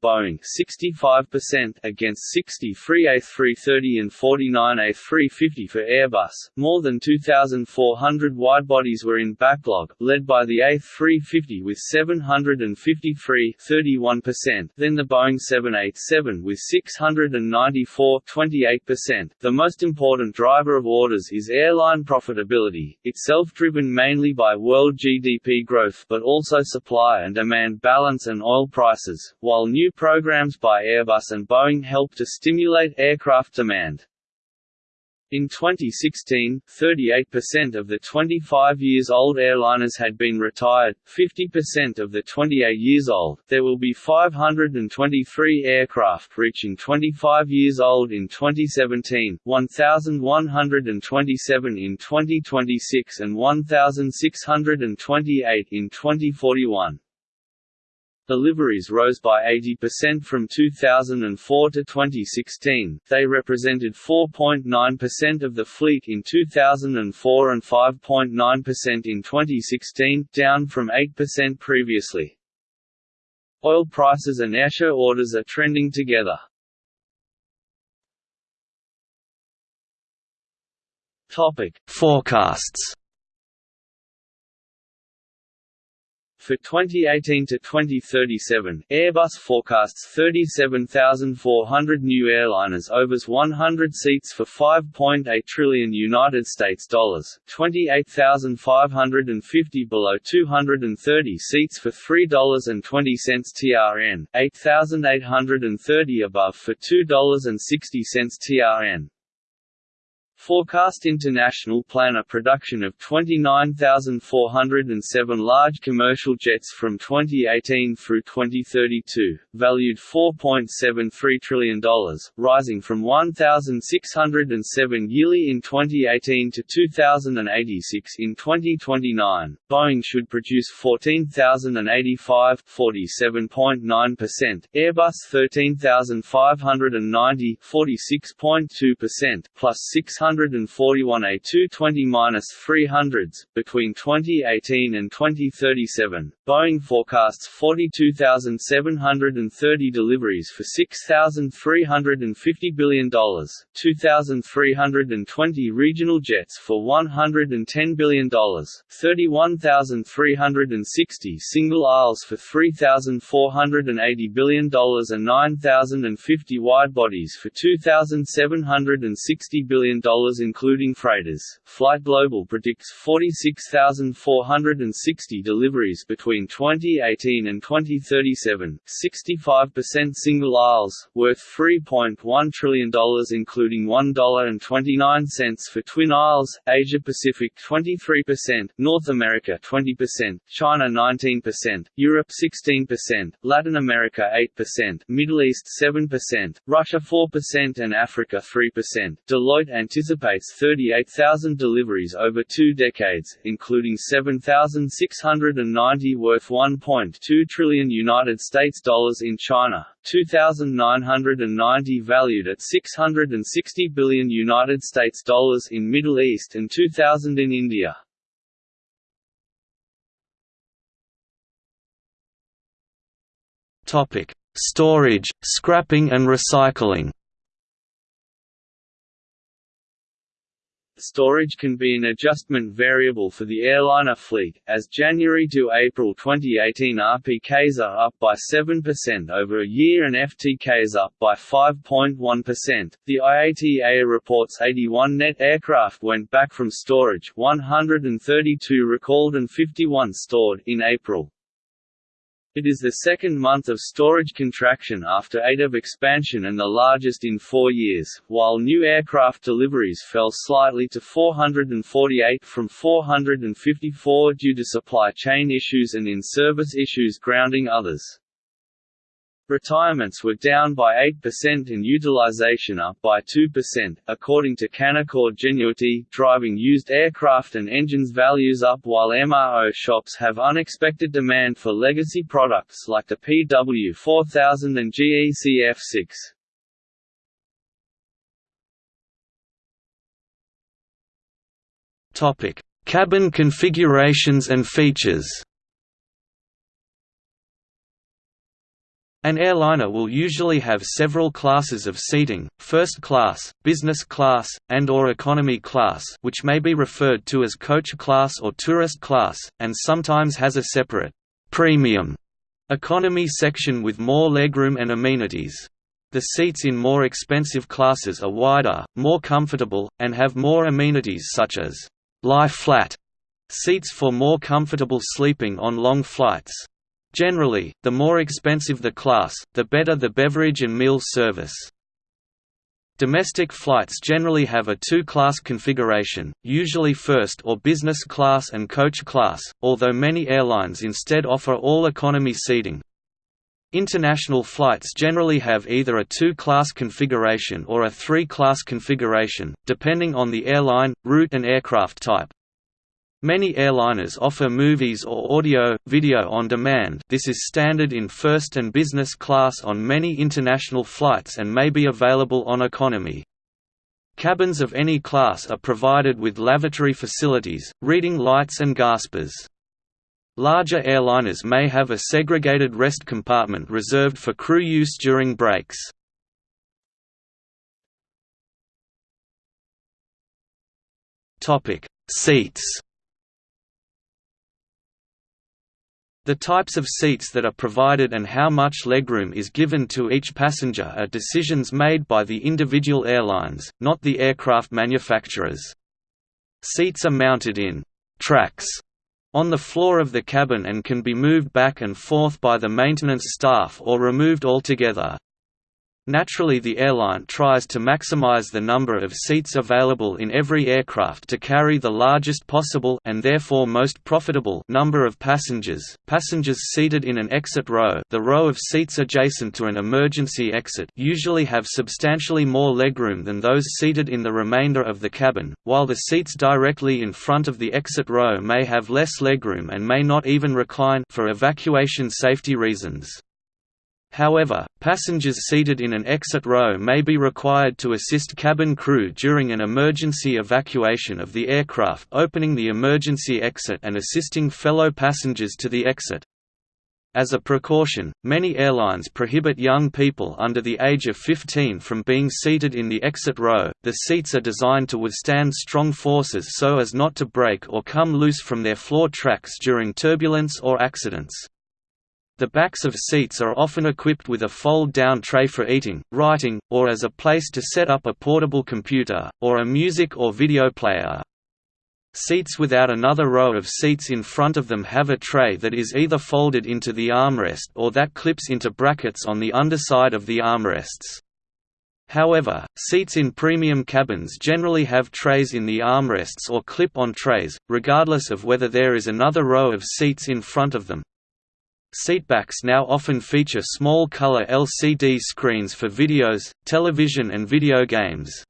Boeing 65% against 63 A330 and 49 A350 for Airbus. More than 2,400 widebodies were in backlog, led by the A350 with 753 31%, then the Boeing 787 with 694 28%. The most important driver of orders is airline profitability, itself driven mainly by world GDP growth but also supply and demand balance and oil prices, while new New programs by Airbus and Boeing helped to stimulate aircraft demand. In 2016, 38% of the 25 years old airliners had been retired, 50% of the 28 years old. There will be 523 aircraft reaching 25 years old in 2017, 1,127 in 2026, and 1,628 in 2041. Deliveries rose by 80% from 2004 to 2016, they represented 4.9% of the fleet in 2004 and 5.9% in 2016, down from 8% previously. Oil prices and airshow orders are trending together. Topic: Forecasts For 2018 to 2037, Airbus forecasts 37,400 new airliners overs 100 seats for 5.8 trillion United States dollars, 28,550 below 230 seats for $3.20 TRN, 8,830 above for $2.60 TRN. Forecast International planner production of 29,407 large commercial jets from 2018 through 2032, valued $4.73 trillion, rising from 1,607 yearly in 2018 to 2,086 in 2029. Boeing should produce 14,085 47.9%, Airbus 13,590 46.2%, plus 600 141 A220-300s, between 2018 and 2037. Boeing forecasts 42,730 deliveries for $6,350 billion, 2,320 regional jets for $110 billion, 31,360 single aisles for $3,480 billion and 9,050 wide-bodies for $2,760 billion including freighters. Flight Global predicts 46,460 deliveries between 2018 and 2037, 65% single aisles, worth $3.1 trillion including $1.29 for twin aisles, Asia Pacific 23%, North America 20%, China 19%, Europe 16%, Latin America 8%, Middle East 7%, Russia 4% and Africa 3%. Deloitte anticipates anticipates 38,000 deliveries over two decades, including 7,690 worth 1.2 trillion United States dollars in China, 2,990 valued at 660 billion United States dollars in Middle East and 2,000 in India. Topic: Storage, scrapping and recycling. Storage can be an adjustment variable for the airliner fleet, as January to April 2018 RPKs are up by 7% over a year and FTKs up by 5.1%. The IATA reports 81 net aircraft went back from storage, 132 recalled and 51 stored in April. It is the second month of storage contraction after eight of expansion and the largest in four years, while new aircraft deliveries fell slightly to 448 from 454 due to supply chain issues and in-service issues grounding others. Retirements were down by 8% and utilization up by 2%, according to Canaccord Genuity, driving used aircraft and engines values up while MRO shops have unexpected demand for legacy products like the PW4000 and GE CF6. Topic: Cabin configurations and features. An airliner will usually have several classes of seating, first class, business class, and or economy class which may be referred to as coach class or tourist class, and sometimes has a separate «premium» economy section with more legroom and amenities. The seats in more expensive classes are wider, more comfortable, and have more amenities such as «lie flat» seats for more comfortable sleeping on long flights. Generally, the more expensive the class, the better the beverage and meal service. Domestic flights generally have a two-class configuration, usually first or business class and coach class, although many airlines instead offer all economy seating. International flights generally have either a two-class configuration or a three-class configuration, depending on the airline, route and aircraft type. Many airliners offer movies or audio, video on demand this is standard in first and business class on many international flights and may be available on economy. Cabins of any class are provided with lavatory facilities, reading lights and gaspers. Larger airliners may have a segregated rest compartment reserved for crew use during breaks. Seats The types of seats that are provided and how much legroom is given to each passenger are decisions made by the individual airlines, not the aircraft manufacturers. Seats are mounted in «tracks» on the floor of the cabin and can be moved back and forth by the maintenance staff or removed altogether. Naturally the airline tries to maximize the number of seats available in every aircraft to carry the largest possible and therefore most profitable number of passengers. Passengers seated in an exit row, the row of seats adjacent to an emergency exit, usually have substantially more legroom than those seated in the remainder of the cabin, while the seats directly in front of the exit row may have less legroom and may not even recline for evacuation safety reasons. However, passengers seated in an exit row may be required to assist cabin crew during an emergency evacuation of the aircraft opening the emergency exit and assisting fellow passengers to the exit. As a precaution, many airlines prohibit young people under the age of 15 from being seated in the exit row. The seats are designed to withstand strong forces so as not to break or come loose from their floor tracks during turbulence or accidents. The backs of seats are often equipped with a fold-down tray for eating, writing, or as a place to set up a portable computer, or a music or video player. Seats without another row of seats in front of them have a tray that is either folded into the armrest or that clips into brackets on the underside of the armrests. However, seats in premium cabins generally have trays in the armrests or clip-on trays, regardless of whether there is another row of seats in front of them. Seatbacks now often feature small color LCD screens for videos, television and video games.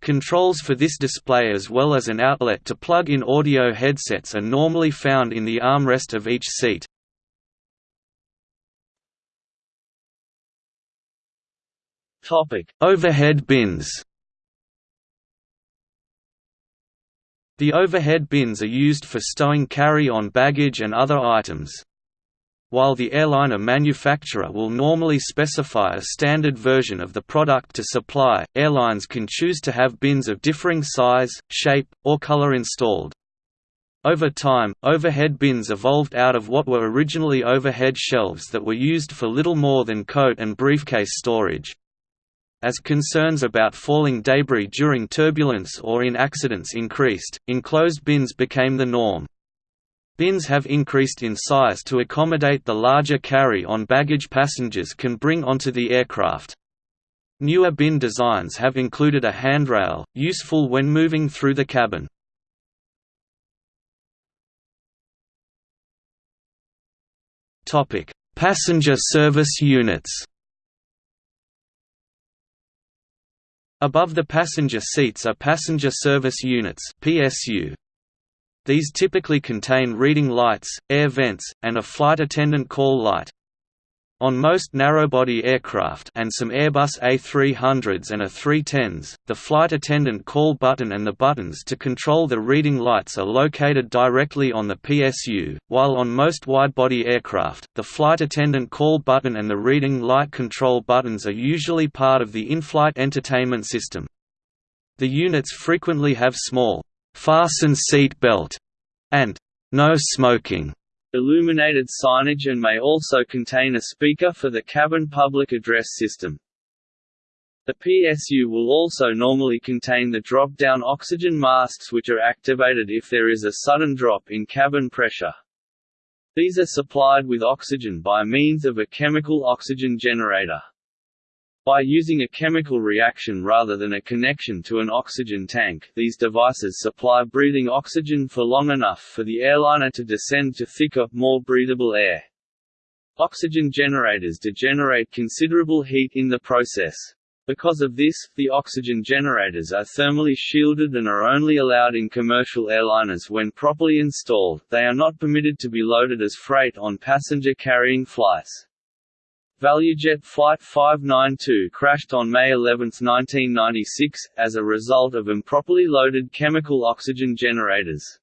Controls for this display as well as an outlet to plug in audio headsets are normally found in the armrest of each seat. Overhead bins. The overhead bins are used for stowing carry-on baggage and other items. While the airliner manufacturer will normally specify a standard version of the product to supply, airlines can choose to have bins of differing size, shape, or color installed. Over time, overhead bins evolved out of what were originally overhead shelves that were used for little more than coat and briefcase storage. As concerns about falling debris during turbulence or in accidents increased, enclosed bins became the norm. Bins have increased in size to accommodate the larger carry-on baggage passengers can bring onto the aircraft. Newer bin designs have included a handrail, useful when moving through the cabin. Passenger service units Above the passenger seats are passenger service units PSU, these typically contain reading lights, air vents, and a flight attendant call light. On most narrowbody aircraft and some Airbus A300s and A310s, the flight attendant call button and the buttons to control the reading lights are located directly on the PSU, while on most widebody aircraft, the flight attendant call button and the reading light control buttons are usually part of the in-flight entertainment system. The units frequently have small fasten seat belt, and no smoking illuminated signage and may also contain a speaker for the cabin public address system. The PSU will also normally contain the drop-down oxygen masks which are activated if there is a sudden drop in cabin pressure. These are supplied with oxygen by means of a chemical oxygen generator. By using a chemical reaction rather than a connection to an oxygen tank, these devices supply breathing oxygen for long enough for the airliner to descend to thicker, more breathable air. Oxygen generators degenerate considerable heat in the process. Because of this, the oxygen generators are thermally shielded and are only allowed in commercial airliners when properly installed, they are not permitted to be loaded as freight on passenger-carrying flights. ValueJet Flight 592 crashed on May 11, 1996, as a result of improperly loaded chemical oxygen generators.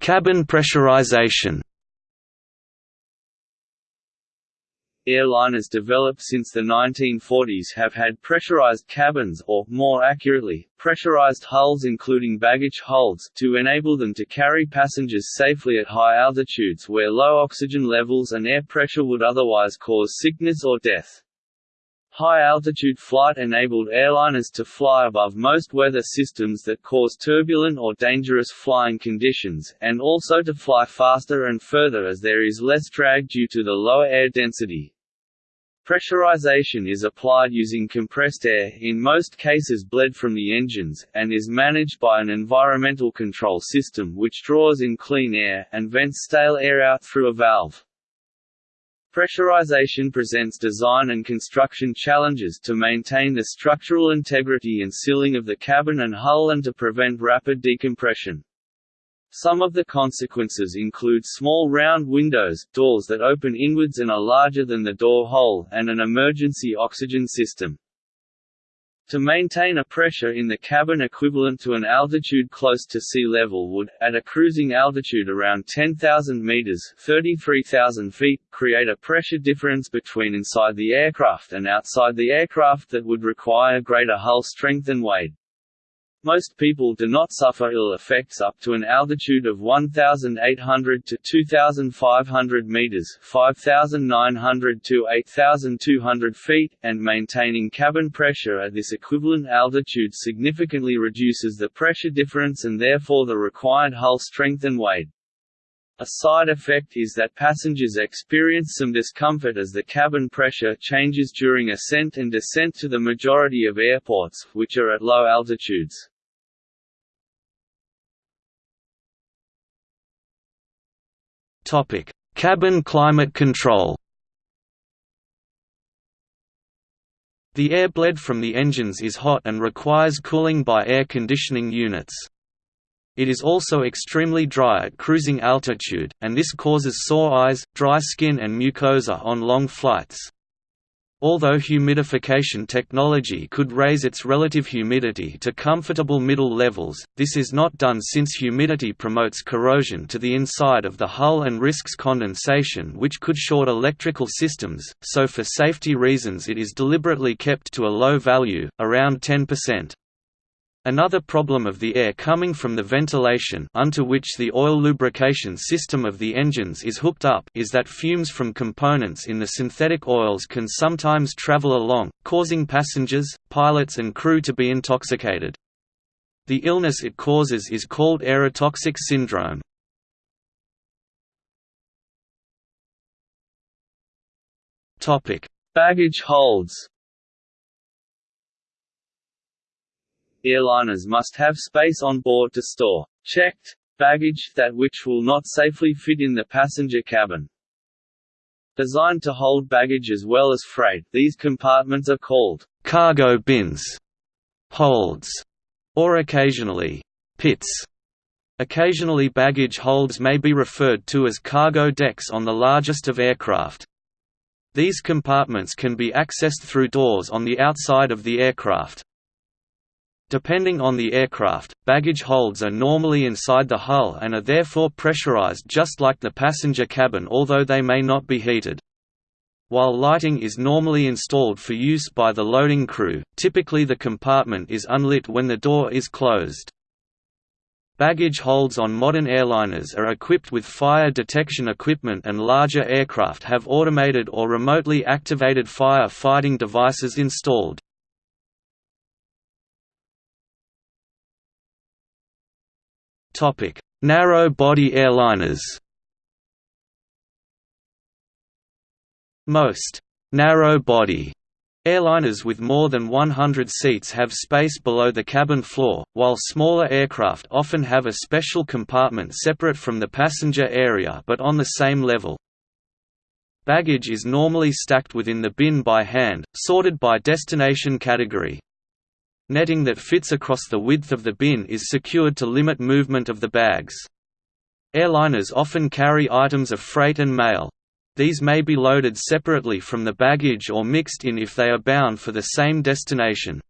Cabin pressurization Airliners developed since the 1940s have had pressurized cabins or, more accurately, pressurized hulls including baggage holds to enable them to carry passengers safely at high altitudes where low oxygen levels and air pressure would otherwise cause sickness or death. High-altitude flight enabled airliners to fly above most weather systems that cause turbulent or dangerous flying conditions, and also to fly faster and further as there is less drag due to the lower air density. Pressurization is applied using compressed air in most cases bled from the engines, and is managed by an environmental control system which draws in clean air, and vents stale air out through a valve. Pressurization presents design and construction challenges to maintain the structural integrity and sealing of the cabin and hull and to prevent rapid decompression. Some of the consequences include small round windows doors that open inwards and are larger than the door hole, and an emergency oxygen system. To maintain a pressure in the cabin equivalent to an altitude close to sea level would, at a cruising altitude around 10,000 meters (33,000 feet), create a pressure difference between inside the aircraft and outside the aircraft that would require greater hull strength and weight. Most people do not suffer ill effects up to an altitude of 1,800 to 2,500 meters (5,900 to 8,200 feet), and maintaining cabin pressure at this equivalent altitude significantly reduces the pressure difference and therefore the required hull strength and weight. A side effect is that passengers experience some discomfort as the cabin pressure changes during ascent and descent to the majority of airports, which are at low altitudes. Cabin climate control The air bled from the engines is hot and requires cooling by air conditioning units. It is also extremely dry at cruising altitude, and this causes sore eyes, dry skin and mucosa on long flights. Although humidification technology could raise its relative humidity to comfortable middle levels, this is not done since humidity promotes corrosion to the inside of the hull and risks condensation which could short electrical systems, so for safety reasons it is deliberately kept to a low value, around 10%. Another problem of the air coming from the ventilation unto which the oil lubrication system of the engines is hooked up is that fumes from components in the synthetic oils can sometimes travel along, causing passengers, pilots and crew to be intoxicated. The illness it causes is called aerotoxic syndrome. Baggage holds Airliners must have space on board to store checked baggage that which will not safely fit in the passenger cabin. Designed to hold baggage as well as freight, these compartments are called cargo bins, holds, or occasionally pits. Occasionally baggage holds may be referred to as cargo decks on the largest of aircraft. These compartments can be accessed through doors on the outside of the aircraft. Depending on the aircraft, baggage holds are normally inside the hull and are therefore pressurized just like the passenger cabin although they may not be heated. While lighting is normally installed for use by the loading crew, typically the compartment is unlit when the door is closed. Baggage holds on modern airliners are equipped with fire detection equipment and larger aircraft have automated or remotely activated fire fighting devices installed. Narrow-body airliners Most narrow-body Airliners with more than 100 seats have space below the cabin floor, while smaller aircraft often have a special compartment separate from the passenger area but on the same level. Baggage is normally stacked within the bin by hand, sorted by destination category. Netting that fits across the width of the bin is secured to limit movement of the bags. Airliners often carry items of freight and mail. These may be loaded separately from the baggage or mixed in if they are bound for the same destination.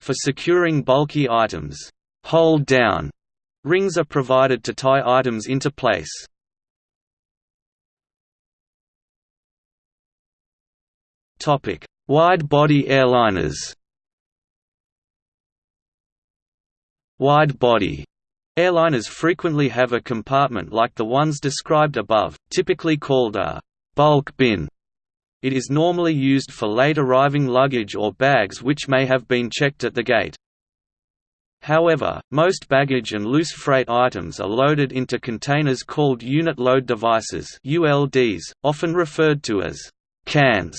For securing bulky items, hold down rings are provided to tie items into place. Wide-body airliners Wide-body airliners frequently have a compartment like the ones described above, typically called a bulk bin. It is normally used for late arriving luggage or bags which may have been checked at the gate. However, most baggage and loose freight items are loaded into containers called unit load devices ULDs, often referred to as cans.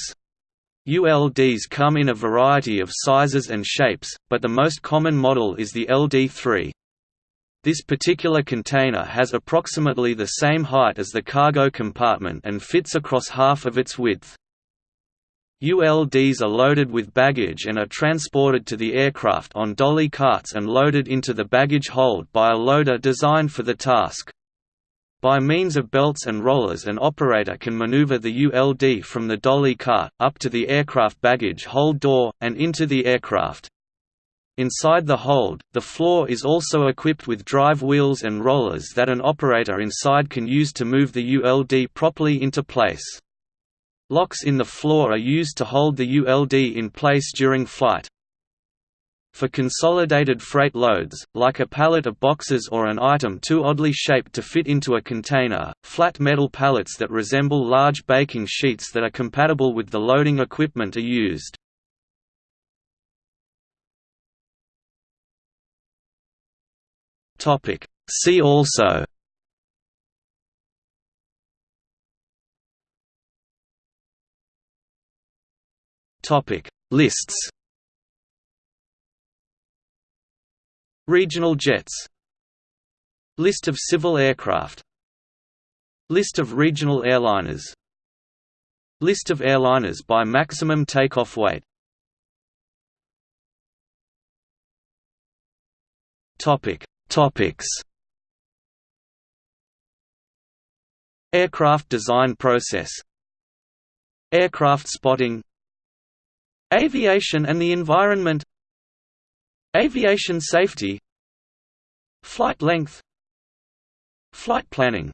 ULDs come in a variety of sizes and shapes, but the most common model is the LD3. This particular container has approximately the same height as the cargo compartment and fits across half of its width. ULDs are loaded with baggage and are transported to the aircraft on dolly carts and loaded into the baggage hold by a loader designed for the task. By means of belts and rollers an operator can maneuver the ULD from the dolly cart, up to the aircraft baggage hold door, and into the aircraft. Inside the hold, the floor is also equipped with drive wheels and rollers that an operator inside can use to move the ULD properly into place. Locks in the floor are used to hold the ULD in place during flight. For consolidated freight loads, like a pallet of boxes or an item too oddly shaped to fit into a container, flat metal pallets that resemble large baking sheets that are compatible with the loading equipment are used. See also Lists Regional jets. List of civil aircraft. List of regional airliners. List of airliners by maximum takeoff weight. Topic. Topics. Aircraft design process. Aircraft spotting. Aviation and the environment Aviation safety. Flight length. Flight planning